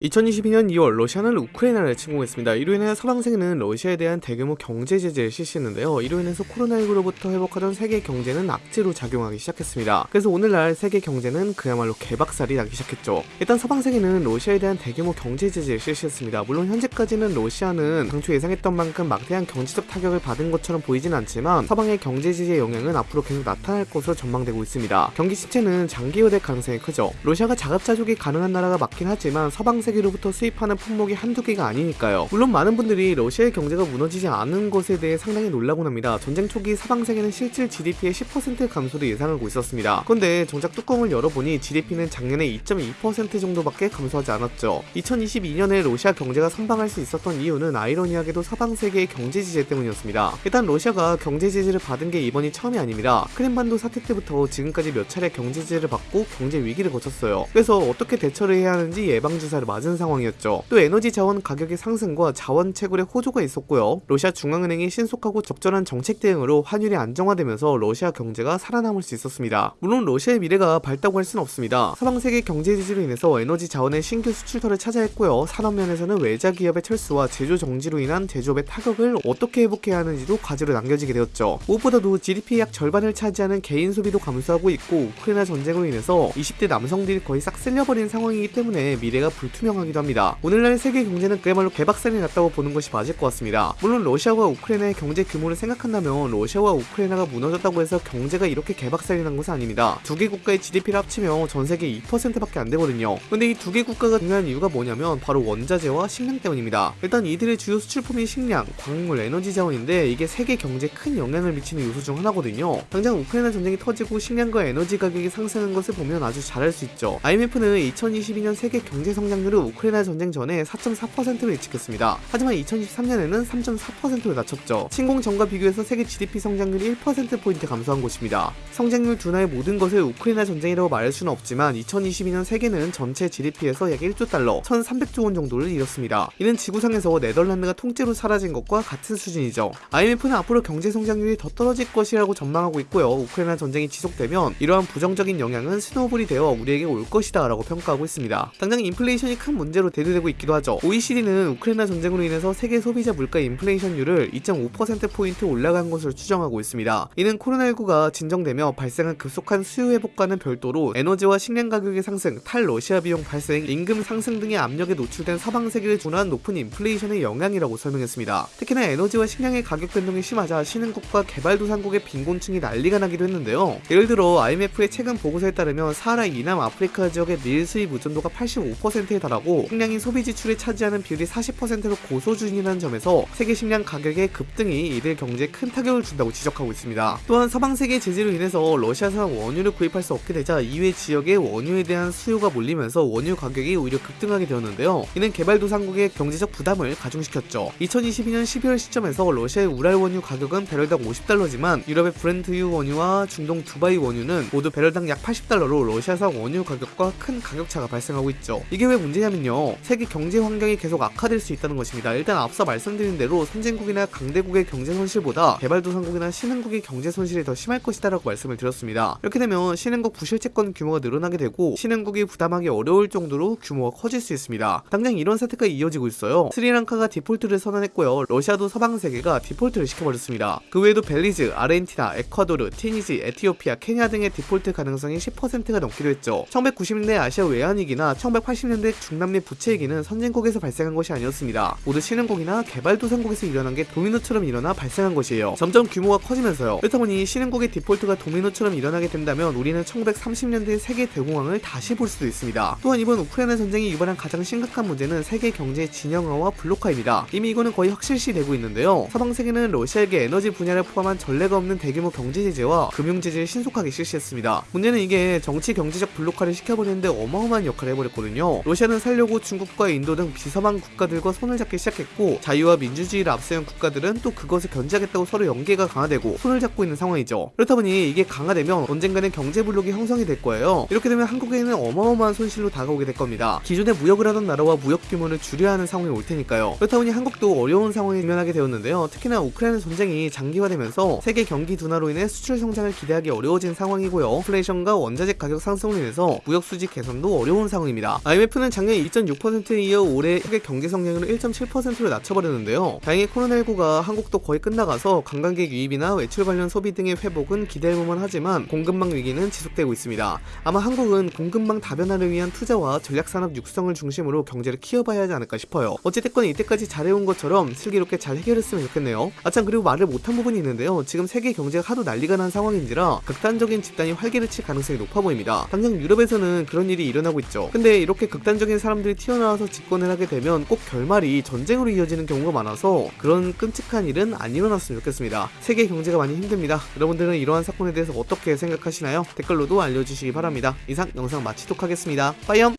2022년 2월 러시아는 우크라이나를 침공했습니다. 이로 인해 서방 세계는 러시아에 대한 대규모 경제 제재를 실시했는데요. 이로 인해서 코로나19로부터 회복하던 세계 경제는 악재로 작용하기 시작했습니다. 그래서 오늘날 세계 경제는 그야말로 개박살이 나기 시작했죠. 일단 서방 세계는 러시아에 대한 대규모 경제 제재를 실시했습니다. 물론 현재까지는 러시아는 당초 예상했던 만큼 막대한 경제적 타격을 받은 것처럼 보이진 않지만 서방의 경제 제재 영향은 앞으로 계속 나타날 것으로 전망되고 있습니다. 경기 침체는 장기화될 가능성이 크죠. 러시아가 자급자족이 가능한 나라가 맞긴 하지만 서방 세계로부터 수입하는 품목이 한두 개가 아니니까요. 물론 많은 분들이 러시아의 경제가 무너지지 않은 것에 대해 상당히 놀라곤 합니다. 전쟁 초기 서방 세계는 실질 GDP의 10% 감소를 예상하고 있었습니다. 그런데 정작 뚜껑을 열어보니 GDP는 작년에 2.2% 정도밖에 감소하지 않았죠. 2022년에 러시아 경제가 선방할 수 있었던 이유는 아이러니하게도 서방 세계의 경제 제재 때문이었습니다. 일단 러시아가 경제 제재를 받은 게 이번이 처음이 아닙니다. 크림반도 사태 때부터 지금까지 몇 차례 경제 제재를 받고 경제 위기를 거쳤어요. 그래서 어떻게 대처를 해야 하는지 예방 주사를 맞은 상황이었죠. 또 에너지 자원 가격의 상승과 자원 채굴의 호조가 있었고요. 러시아 중앙은행이 신속하고 적절한 정책 대응으로 환율이 안정화되면서 러시아 경제가 살아남을 수 있었습니다. 물론 러시아의 미래가 밝다고 할 수는 없습니다. 서방 세계 경제 지지로 인해서 에너지 자원의 신규 수출터를 차지했고요. 산업 면에서는 외자 기업의 철수와 제조 정지로 인한 제조업의 타격을 어떻게 회복해야 하는지도 과제로 남겨지게 되었죠. 무엇보다도 GDP의 약 절반을 차지하는 개인 소비도 감소하고 있고 우크라이나 전쟁으로 인해서 20대 남성들이 거의 싹 쓸려버린 상황이기 때문에 미래가 불투명 하기도 합니다. 오늘날 세계 경제는 그야말로 개박살이 났다고 보는 것이 맞을 것 같습니다. 물론 러시아와 우크라이나의 경제 규모를 생각한다면 러시아와 우크라이나가 무너졌다고 해서 경제가 이렇게 개박살이 난 것은 아닙니다. 두 개 국가의 GDP를 합치면 전 세계 2%밖에 안 되거든요. 근데 이 두 개 국가가 중요한 이유가 뭐냐면 바로 원자재와 식량 때문입니다. 일단 이들의 주요 수출품이 식량, 광물, 에너지 자원인데 이게 세계 경제에 큰 영향을 미치는 요소 중 하나거든요. 당장 우크라이나 전쟁이 터지고 식량과 에너지 가격이 상승한 것을 보면 아주 잘할 수 있죠. IMF는 2022년 세계 경제 성장률을 우크라이나 전쟁 전에 4.4%로 예측했습니다. 하지만 2023년에는 3.4%로 낮췄죠. 침공 전과 비교해서 세계 GDP 성장률이 1%포인트 감소한 것입니다. 성장률 둔화의 모든 것을 우크라이나 전쟁이라고 말할 수는 없지만 2022년 세계는 전체 GDP에서 약 1조 달러, 1,300조 원 정도를 잃었습니다. 이는 지구상에서 네덜란드가 통째로 사라진 것과 같은 수준이죠. IMF는 앞으로 경제 성장률이 더 떨어질 것이라고 전망하고 있고요. 우크라이나 전쟁이 지속되면 이러한 부정적인 영향은 snowball이 되어 우리에게 올 것이다 라고 평가하고 있습니다. 당장 인플레이션이 큰 문제로 대두되고 있기도 하죠. OECD는 우크라이나 전쟁으로 인해서 세계 소비자 물가 인플레이션율을 2.5%포인트 올라간 것으로 추정하고 있습니다. 이는 코로나19가 진정되며 발생한 급속한 수요 회복과는 별도로 에너지와 식량 가격의 상승, 탈러시아 비용 발생, 임금 상승 등의 압력에 노출된 서방 세계를 준한 높은 인플레이션의 영향이라고 설명했습니다. 특히나 에너지와 식량의 가격 변동이 심하자 신흥국과 개발도상국의 빈곤층이 난리가 나기도 했는데요. 예를 들어 IMF의 최근 보고서에 따르면 사하라 이남 아프리카 지역의 밀 수입 의존도가 85%에 달하 고 식량이 소비 지출에 차지하는 비율이 40%로 고수준이라는 점에서 세계 식량 가격의 급등이 이들 경제에 큰 타격을 준다고 지적하고 있습니다. 또한 서방 세계 제재로 인해서 러시아산 원유를 구입할 수 없게 되자 이외 지역의 원유에 대한 수요가 몰리면서 원유 가격이 오히려 급등하게 되었는데요. 이는 개발도상국의 경제적 부담을 가중시켰죠. 2022년 12월 시점에서 러시아의 우랄 원유 가격은 배럴당 50달러지만 유럽의 브렌트유 원유와 중동 두바이 원유는 모두 배럴당 약 80달러로 러시아산 원유 가격과 큰 가격차가 발생하고 있죠. 이게 왜 문제냐 면요. 세계 경제 환경이 계속 악화될 수 있다는 것입니다. 일단 앞서 말씀드린 대로 선진국이나 강대국의 경제 손실보다 개발도상국이나 신흥국의 경제 손실이 더 심할 것이다 라고 말씀을 드렸습니다. 이렇게 되면 신흥국 부실채권 규모가 늘어나게 되고 신흥국이 부담하기 어려울 정도로 규모가 커질 수 있습니다. 당장 이런 사태가 이어지고 있어요. 스리랑카가 디폴트를 선언했고요. 러시아도 서방 세계가 디폴트를 시켜버렸습니다. 그 외에도 벨리즈, 아르헨티나, 에콰도르, 튀니지, 에티오피아, 케냐 등의 디폴트 가능성이 10%가 넘기도 했죠. 1990년대 아시아 외환위기나 1980년대 중 남미 부채 위기는 선진국에서 발생한 것이 아니었습니다. 모두 신흥국이나 개발도상국에서 일어난 게 도미노처럼 일어나 발생한 것이에요. 점점 규모가 커지면서요. 그렇다 보니 신흥국의 디폴트가 도미노처럼 일어나게 된다면 우리는 1930년대 세계 대공황을 다시 볼 수도 있습니다. 또한 이번 우크라이나 전쟁이 유발한 가장 심각한 문제는 세계 경제의 진영화와 블록화입니다. 이미 이거는 거의 확실시 되고 있는데요. 서방 세계는 러시아에게 에너지 분야를 포함한 전례가 없는 대규모 경제 제재와 금융 제재를 신속하게 실시했습니다. 문제는 이게 정치 경제적 블록화를 시켜버리는데 어마어마한 역할을 해버렸거든요. 러시아는 살려고 중국과 인도 등 비서방 국가들과 손을 잡기 시작했고 자유와 민주주의를 앞세운 국가들은 또 그것을 견제하겠다고 서로 연계가 강화되고 손을 잡고 있는 상황이죠. 그렇다 보니 이게 강화되면 언젠가는 경제 블록이 형성이 될 거예요. 이렇게 되면 한국에는 어마어마한 손실로 다가오게 될 겁니다. 기존에 무역을 하던 나라와 무역 규모를 줄여야 하는 상황이 올 테니까요. 그렇다 보니 한국도 어려운 상황에 면하게 되었는데요. 특히나 우크라이나 전쟁이 장기화되면서 세계 경기 둔화로 인해 수출 성장을 기대하기 어려워진 상황이고요. 인플레이션과 원자재 가격 상승으로 인해서 무역 수지 개선도 어려운 상황입니다. IMF는 작년 작년 2.6%에 이어 올해 세계 경제 성장률을 1.7%로 낮춰버렸는데요. 다행히 코로나19가 한국도 거의 끝나가서 관광객 유입이나 외출 관련 소비 등의 회복은 기대해볼만 하지만 공급망 위기는 지속되고 있습니다. 아마 한국은 공급망 다변화를 위한 투자와 전략산업 육성을 중심으로 경제를 키워봐야 하지 않을까 싶어요. 어찌됐건 이때까지 잘해온 것처럼 슬기롭게 잘 해결했으면 좋겠네요. 아참 그리고 말을 못한 부분이 있는데요. 지금 세계 경제가 하도 난리가 난 상황인지라 극단적인 집단이 활기를 칠 가능성이 높아 보입니다. 당장 유럽에서는 그런 일이 일어나고 있죠. 근데 이렇게 극단적인 사람들이 튀어나와서 집권을 하게 되면 꼭 결말이 전쟁으로 이어지는 경우가 많아서 그런 끔찍한 일은 안 일어났으면 좋겠습니다. 세계 경제가 많이 힘듭니다. 여러분들은 이러한 사건에 대해서 어떻게 생각하시나요? 댓글로도 알려주시기 바랍니다. 이상 영상 마치도록 하겠습니다. 빠이염!